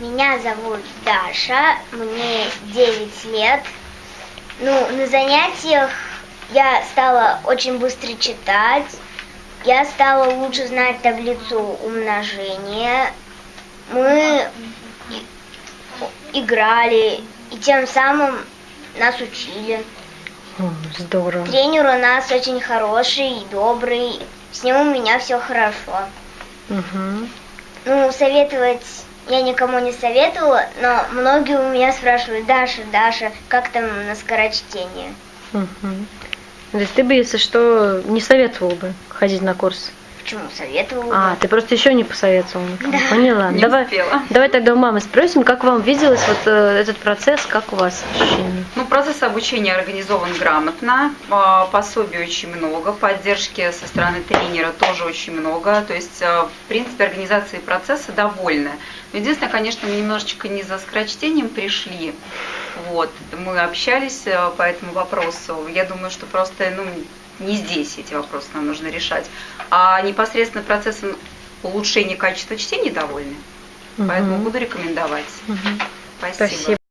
Меня зовут Даша, мне 9 лет. Ну, на занятиях я стала очень быстро читать, я стала лучше знать таблицу умножения. Мы играли, и тем самым нас учили. Здорово. Тренер у нас очень хороший и добрый, с ним у меня все хорошо. Мгм. Ну, советовать я никому не советовала, но многие у меня спрашивают, Даша, Даша, как там на скорочтение? Мгм. То есть ты бы, если что, не советовал бы ходить на курс? Почему советовала? А, ты просто еще не посоветовал никому. Поняла. Не давай, успела. давай тогда у мамы спросим, как вам виделось вот э, этот процесс, как у вас ощущения? Ну, процесс обучения организован грамотно, а, пособий очень много, поддержки со стороны тренера тоже очень много. То есть, а, в принципе, организации процесса довольны. Но единственное, конечно, мы немножечко не за скорочтением пришли. Вот, мы общались э, по этому вопросу. Я думаю, что просто, ну, не здесь эти вопросы нам нужно решать. А непосредственно процессом улучшения качества чтения довольны. Поэтому Мгм. буду рекомендовать. Мгм. Спасибо. Спасибо.